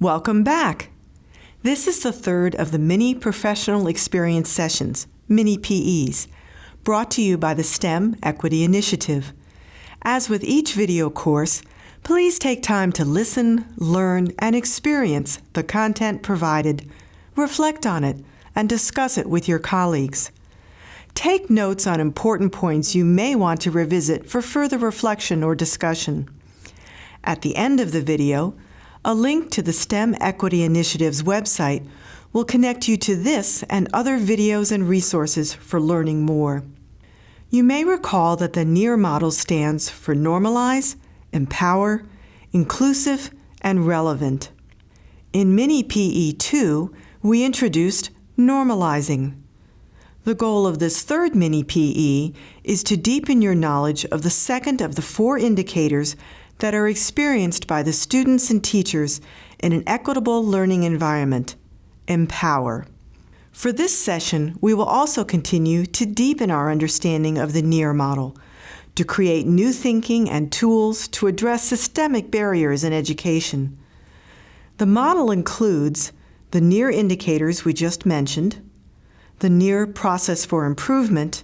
Welcome back. This is the third of the mini professional experience sessions, mini PEs, brought to you by the STEM Equity Initiative. As with each video course, please take time to listen, learn, and experience the content provided, reflect on it, and discuss it with your colleagues. Take notes on important points you may want to revisit for further reflection or discussion. At the end of the video, a link to the STEM Equity Initiative's website will connect you to this and other videos and resources for learning more. You may recall that the NEAR model stands for Normalize, Empower, Inclusive, and Relevant. In Mini PE 2, we introduced Normalizing. The goal of this third Mini PE is to deepen your knowledge of the second of the four indicators that are experienced by the students and teachers in an equitable learning environment, Empower. For this session, we will also continue to deepen our understanding of the NEAR model, to create new thinking and tools to address systemic barriers in education. The model includes the NEAR indicators we just mentioned, the NEAR process for improvement,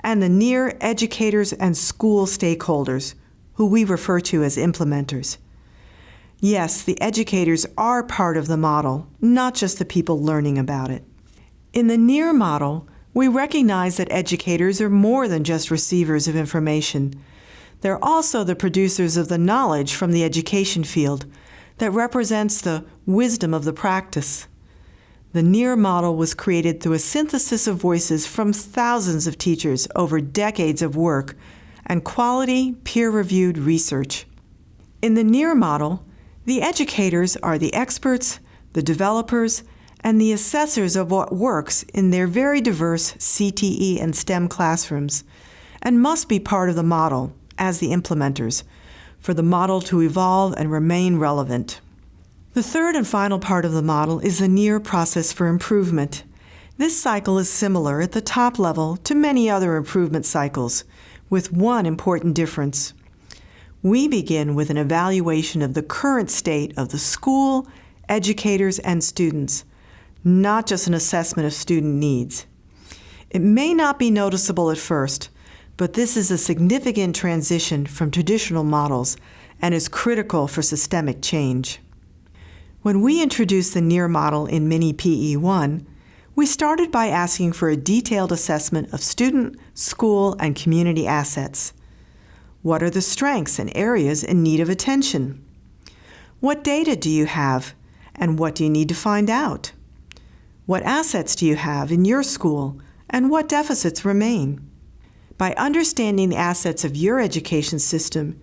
and the NEAR educators and school stakeholders, who we refer to as implementers. Yes, the educators are part of the model, not just the people learning about it. In the NEAR model, we recognize that educators are more than just receivers of information. They're also the producers of the knowledge from the education field that represents the wisdom of the practice. The NEAR model was created through a synthesis of voices from thousands of teachers over decades of work and quality, peer-reviewed research. In the NEAR model, the educators are the experts, the developers, and the assessors of what works in their very diverse CTE and STEM classrooms, and must be part of the model, as the implementers, for the model to evolve and remain relevant. The third and final part of the model is the NEAR process for improvement. This cycle is similar at the top level to many other improvement cycles, with one important difference. We begin with an evaluation of the current state of the school, educators, and students, not just an assessment of student needs. It may not be noticeable at first, but this is a significant transition from traditional models and is critical for systemic change. When we introduced the NEAR model in Mini PE1, we started by asking for a detailed assessment of student, school, and community assets. What are the strengths and areas in need of attention? What data do you have, and what do you need to find out? What assets do you have in your school, and what deficits remain? By understanding the assets of your education system,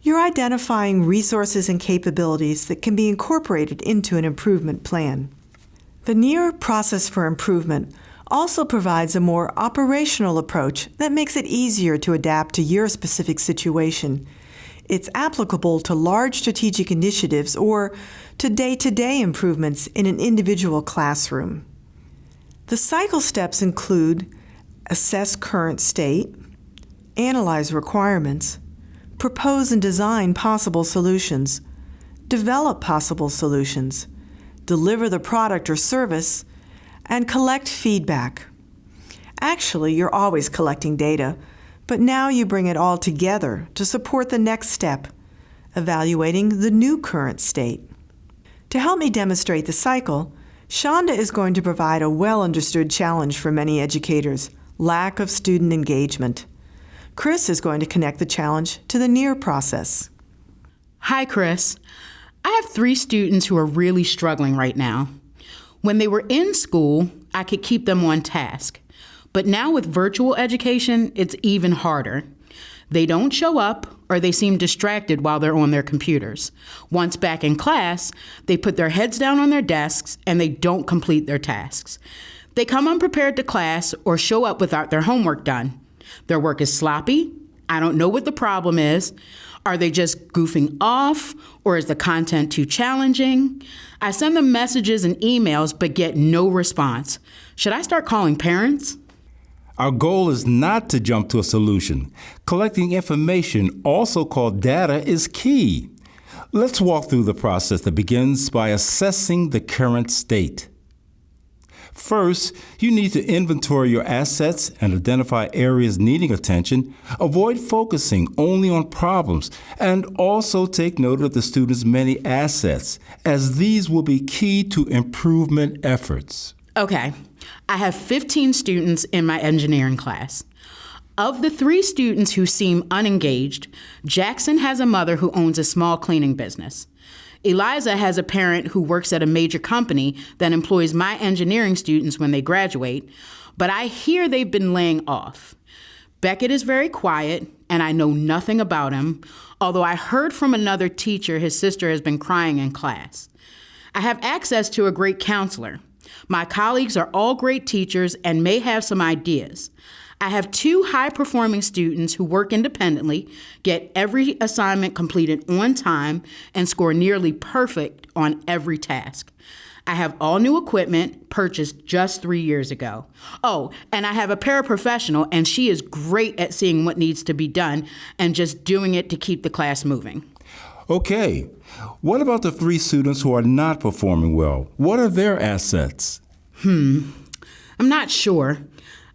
you're identifying resources and capabilities that can be incorporated into an improvement plan. The NEAR process for improvement also provides a more operational approach that makes it easier to adapt to your specific situation. It's applicable to large strategic initiatives or to day-to-day -day improvements in an individual classroom. The cycle steps include assess current state, analyze requirements, propose and design possible solutions, develop possible solutions, deliver the product or service, and collect feedback. Actually, you're always collecting data, but now you bring it all together to support the next step, evaluating the new current state. To help me demonstrate the cycle, Shonda is going to provide a well-understood challenge for many educators, lack of student engagement. Chris is going to connect the challenge to the NEAR process. Hi, Chris. I have three students who are really struggling right now. When they were in school, I could keep them on task. But now with virtual education, it's even harder. They don't show up or they seem distracted while they're on their computers. Once back in class, they put their heads down on their desks and they don't complete their tasks. They come unprepared to class or show up without their homework done. Their work is sloppy. I don't know what the problem is. Are they just goofing off or is the content too challenging? I send them messages and emails but get no response. Should I start calling parents? Our goal is not to jump to a solution. Collecting information, also called data, is key. Let's walk through the process that begins by assessing the current state. First, you need to inventory your assets and identify areas needing attention. Avoid focusing only on problems and also take note of the student's many assets, as these will be key to improvement efforts. Okay, I have 15 students in my engineering class. Of the three students who seem unengaged, Jackson has a mother who owns a small cleaning business. Eliza has a parent who works at a major company that employs my engineering students when they graduate, but I hear they've been laying off. Beckett is very quiet, and I know nothing about him, although I heard from another teacher his sister has been crying in class. I have access to a great counselor. My colleagues are all great teachers and may have some ideas. I have two high performing students who work independently, get every assignment completed on time, and score nearly perfect on every task. I have all new equipment purchased just three years ago. Oh, and I have a paraprofessional, and she is great at seeing what needs to be done and just doing it to keep the class moving. Okay, what about the three students who are not performing well? What are their assets? Hmm, I'm not sure.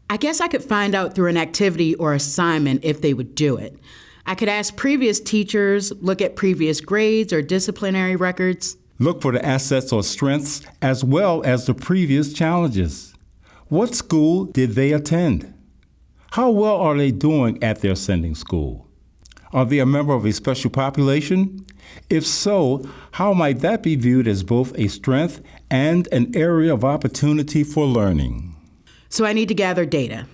I guess I could find out through an activity or assignment if they would do it. I could ask previous teachers, look at previous grades or disciplinary records. Look for the assets or strengths as well as the previous challenges. What school did they attend? How well are they doing at their sending school? Are they a member of a special population? If so, how might that be viewed as both a strength and an area of opportunity for learning? So I need to gather data.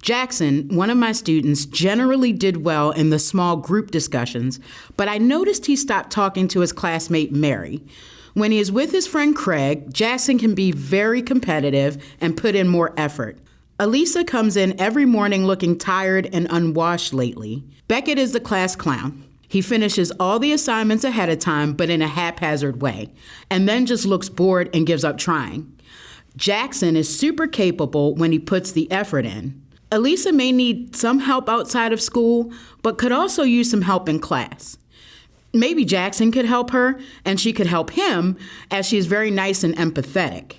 Jackson, one of my students, generally did well in the small group discussions, but I noticed he stopped talking to his classmate Mary. When he is with his friend Craig, Jackson can be very competitive and put in more effort. Elisa comes in every morning looking tired and unwashed lately. Beckett is the class clown. He finishes all the assignments ahead of time, but in a haphazard way, and then just looks bored and gives up trying. Jackson is super capable when he puts the effort in. Elisa may need some help outside of school, but could also use some help in class. Maybe Jackson could help her, and she could help him, as she is very nice and empathetic.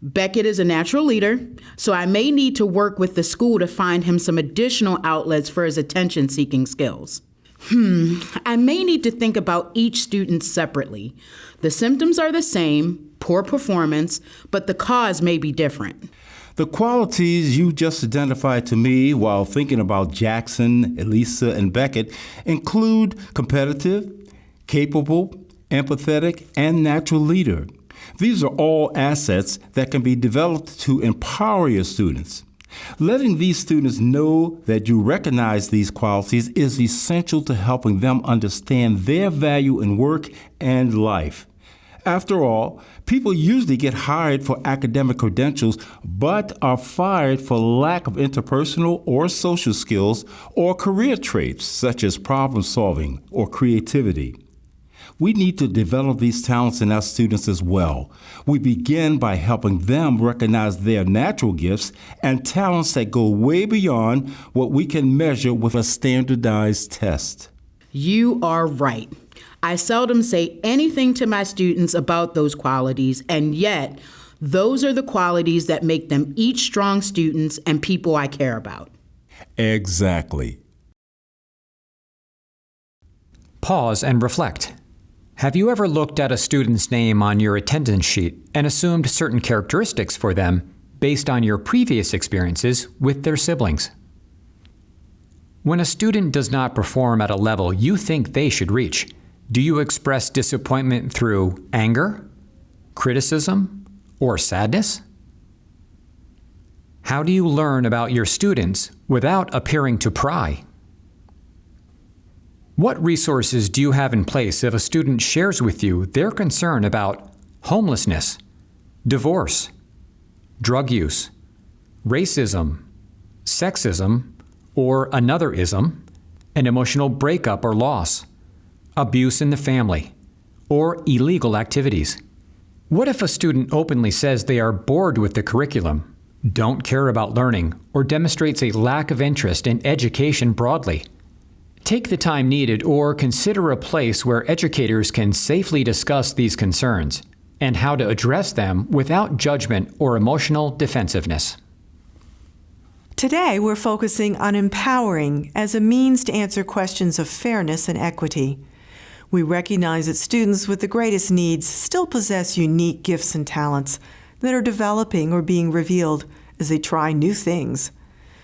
Beckett is a natural leader, so I may need to work with the school to find him some additional outlets for his attention seeking skills. Hmm, I may need to think about each student separately. The symptoms are the same poor performance, but the cause may be different. The qualities you just identified to me while thinking about Jackson, Elisa, and Beckett include competitive, capable, empathetic, and natural leader. These are all assets that can be developed to empower your students. Letting these students know that you recognize these qualities is essential to helping them understand their value in work and life. After all, people usually get hired for academic credentials but are fired for lack of interpersonal or social skills or career traits such as problem solving or creativity. We need to develop these talents in our students as well. We begin by helping them recognize their natural gifts and talents that go way beyond what we can measure with a standardized test. You are right. I seldom say anything to my students about those qualities, and yet, those are the qualities that make them each strong students and people I care about. Exactly. Pause and reflect. Have you ever looked at a student's name on your attendance sheet and assumed certain characteristics for them based on your previous experiences with their siblings? When a student does not perform at a level you think they should reach, do you express disappointment through anger, criticism, or sadness? How do you learn about your students without appearing to pry? What resources do you have in place if a student shares with you their concern about homelessness, divorce, drug use, racism, sexism, or another ism, an emotional breakup or loss, abuse in the family, or illegal activities? What if a student openly says they are bored with the curriculum, don't care about learning, or demonstrates a lack of interest in education broadly? Take the time needed or consider a place where educators can safely discuss these concerns and how to address them without judgment or emotional defensiveness. Today, we're focusing on empowering as a means to answer questions of fairness and equity. We recognize that students with the greatest needs still possess unique gifts and talents that are developing or being revealed as they try new things.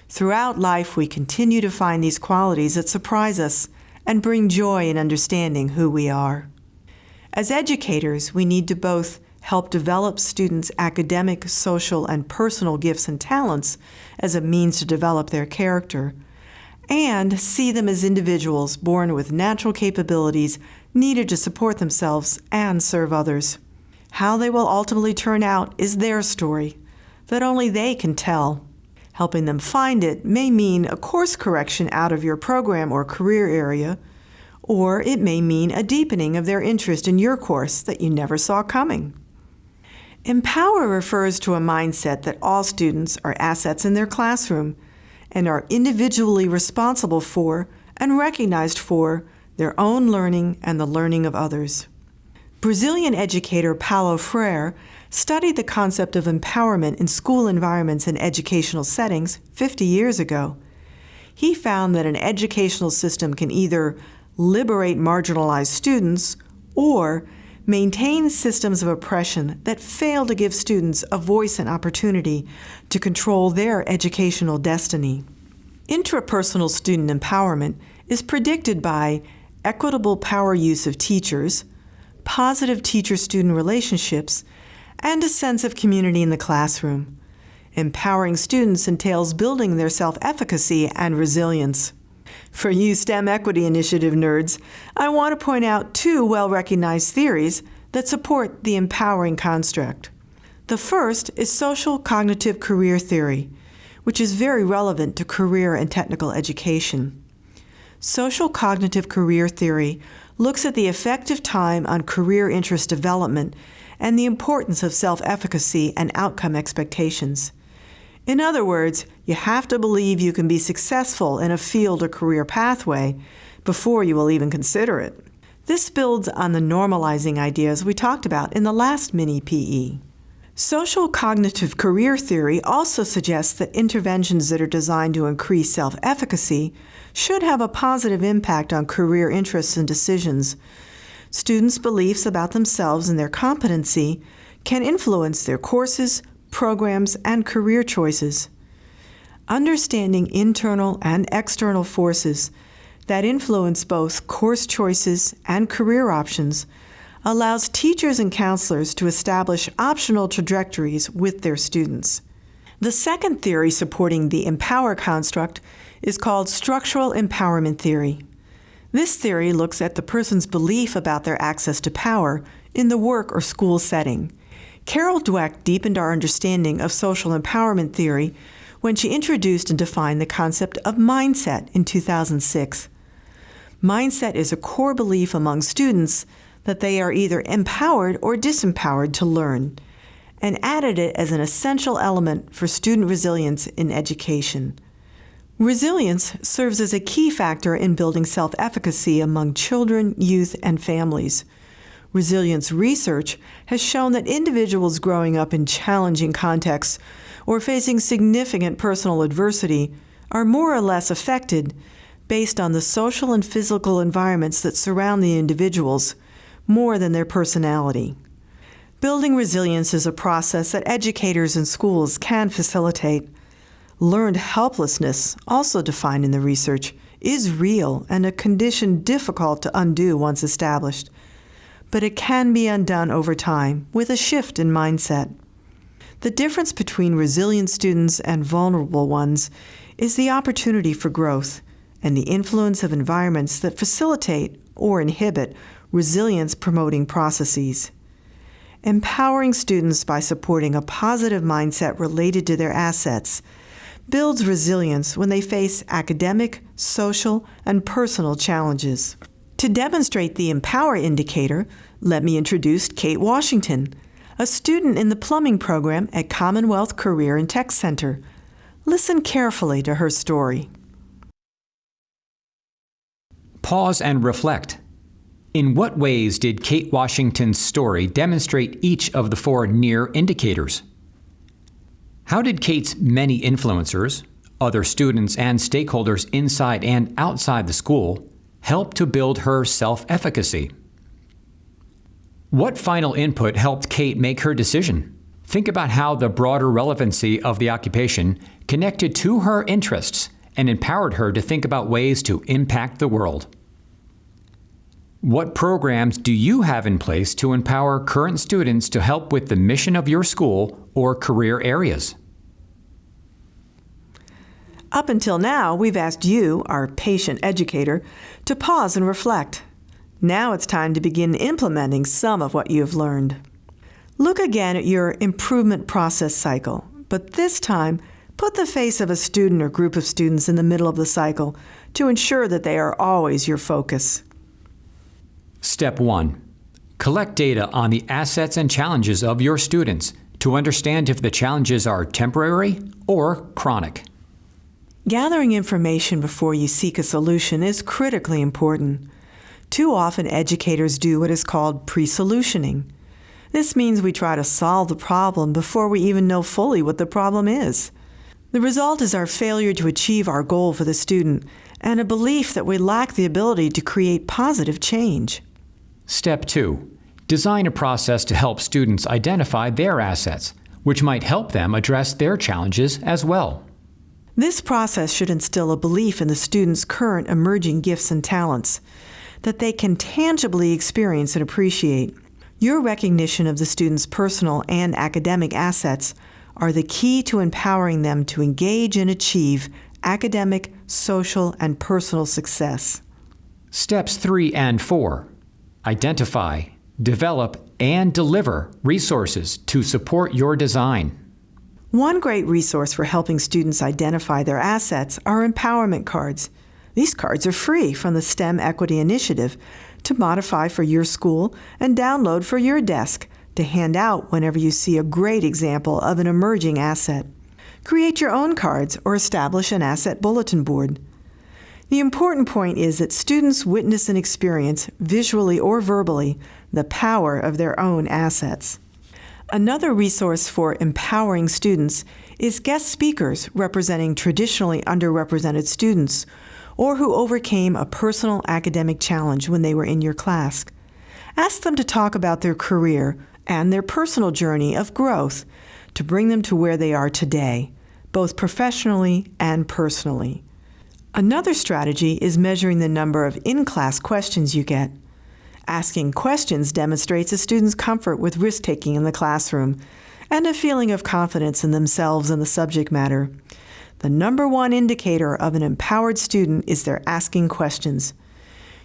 Throughout life, we continue to find these qualities that surprise us and bring joy in understanding who we are. As educators, we need to both help develop students' academic, social, and personal gifts and talents as a means to develop their character, and see them as individuals born with natural capabilities needed to support themselves and serve others. How they will ultimately turn out is their story that only they can tell. Helping them find it may mean a course correction out of your program or career area, or it may mean a deepening of their interest in your course that you never saw coming. Empower refers to a mindset that all students are assets in their classroom and are individually responsible for and recognized for their own learning and the learning of others. Brazilian educator Paulo Freire studied the concept of empowerment in school environments and educational settings 50 years ago. He found that an educational system can either liberate marginalized students or maintain systems of oppression that fail to give students a voice and opportunity to control their educational destiny. Intrapersonal student empowerment is predicted by equitable power use of teachers, positive teacher student relationships, and a sense of community in the classroom. Empowering students entails building their self efficacy and resilience. For you STEM Equity Initiative nerds, I want to point out two well recognized theories that support the empowering construct. The first is social cognitive career theory, which is very relevant to career and technical education. Social cognitive career theory looks at the effective time on career interest development and the importance of self efficacy and outcome expectations. In other words, you have to believe you can be successful in a field or career pathway before you will even consider it. This builds on the normalizing ideas we talked about in the last mini PE. Social cognitive career theory also suggests that interventions that are designed to increase self efficacy should have a positive impact on career interests and decisions. Students' beliefs about themselves and their competency can influence their courses, programs, and career choices. Understanding internal and external forces that influence both course choices and career options allows teachers and counselors to establish optional trajectories with their students. The second theory supporting the empower construct is called structural empowerment theory. This theory looks at the person's belief about their access to power in the work or school setting Carol Dweck deepened our understanding of social empowerment theory when she introduced and defined the concept of mindset in 2006. Mindset is a core belief among students that they are either empowered or disempowered to learn, and added it as an essential element for student resilience in education. Resilience serves as a key factor in building self efficacy among children, youth, and families resilience research has shown that individuals growing up in challenging contexts or facing significant personal adversity are more or less affected based on the social and physical environments that surround the individuals more than their personality. Building resilience is a process that educators and schools can facilitate. Learned helplessness, also defined in the research, is real and a condition difficult to undo once established but it can be undone over time with a shift in mindset. The difference between resilient students and vulnerable ones is the opportunity for growth and the influence of environments that facilitate or inhibit resilience promoting processes. Empowering students by supporting a positive mindset related to their assets builds resilience when they face academic, social, and personal challenges. To demonstrate the Empower indicator, let me introduce Kate Washington, a student in the plumbing program at Commonwealth Career and Tech Center. Listen carefully to her story. Pause and reflect. In what ways did Kate Washington's story demonstrate each of the four near indicators? How did Kate's many influencers, other students and stakeholders inside and outside the school, help to build her self efficacy? What final input helped Kate make her decision? Think about how the broader relevancy of the occupation connected to her interests and empowered her to think about ways to impact the world. What programs do you have in place to empower current students to help with the mission of your school or career areas? Up until now, we've asked you, our patient educator, to pause and reflect. Now it's time to begin implementing some of what you've learned. Look again at your improvement process cycle, but this time, put the face of a student or group of students in the middle of the cycle to ensure that they are always your focus. Step 1. Collect data on the assets and challenges of your students to understand if the challenges are temporary or chronic. Gathering information before you seek a solution is critically important. Too often, educators do what is called pre solutioning. This means we try to solve the problem before we even know fully what the problem is. The result is our failure to achieve our goal for the student and a belief that we lack the ability to create positive change. Step 2. Design a process to help students identify their assets, which might help them address their challenges as well. This process should instill a belief in the student's current emerging gifts and talents that they can tangibly experience and appreciate. Your recognition of the student's personal and academic assets are the key to empowering them to engage and achieve academic, social, and personal success. Steps 3 and 4 Identify, develop, and deliver resources to support your design. One great resource for helping students identify their assets are empowerment cards. These cards are free from the STEM Equity Initiative to modify for your school and download for your desk to hand out whenever you see a great example of an emerging asset. Create your own cards or establish an asset bulletin board. The important point is that students witness and experience, visually or verbally, the power of their own assets. Another resource for empowering students is guest speakers representing traditionally underrepresented students or who overcame a personal academic challenge when they were in your class. Ask them to talk about their career and their personal journey of growth to bring them to where they are today, both professionally and personally. Another strategy is measuring the number of in class questions you get. Asking questions demonstrates a student's comfort with risk taking in the classroom and a feeling of confidence in themselves and the subject matter. The number one indicator of an empowered student is their asking questions.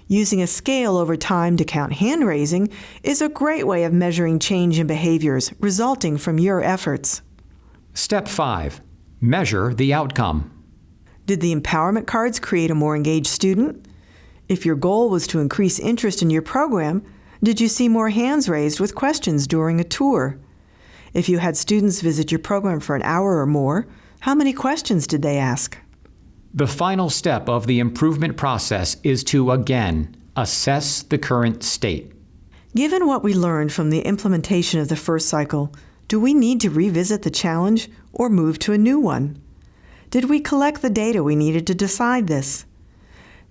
Using a scale over time to count hand raising is a great way of measuring change in behaviors resulting from your efforts. Step 5 Measure the outcome. Did the empowerment cards create a more engaged student? If your goal was to increase interest in your program, did you see more hands raised with questions during a tour? If you had students visit your program for an hour or more, how many questions did they ask? The final step of the improvement process is to again assess the current state. Given what we learned from the implementation of the first cycle, do we need to revisit the challenge or move to a new one? Did we collect the data we needed to decide this?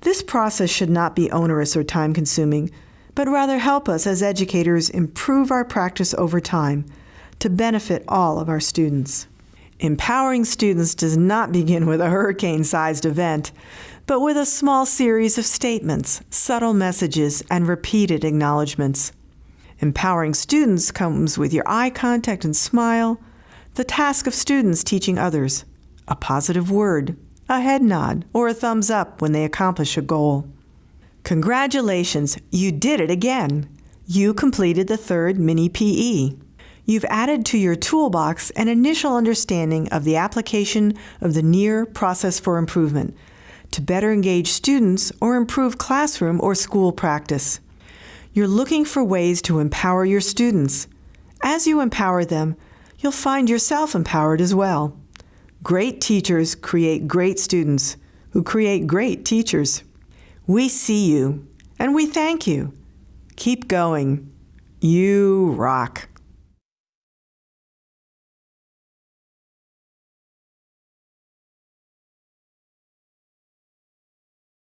This process should not be onerous or time consuming, but rather help us as educators improve our practice over time to benefit all of our students. Empowering students does not begin with a hurricane sized event, but with a small series of statements, subtle messages, and repeated acknowledgments. Empowering students comes with your eye contact and smile, the task of students teaching others, a positive word, a head nod, or a thumbs up when they accomplish a goal. Congratulations, you did it again! You completed the third mini PE. You've added to your toolbox an initial understanding of the application of the NEAR process for improvement to better engage students or improve classroom or school practice. You're looking for ways to empower your students. As you empower them, you'll find yourself empowered as well. Great teachers create great students who create great teachers. We see you and we thank you. Keep going. You rock.